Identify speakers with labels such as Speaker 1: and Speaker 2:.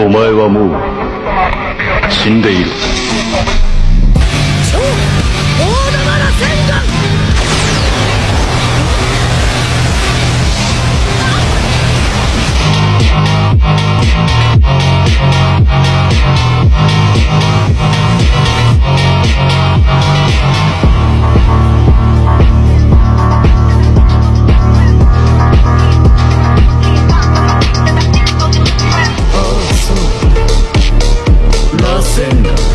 Speaker 1: お前はもう死んでいる。I'll send them.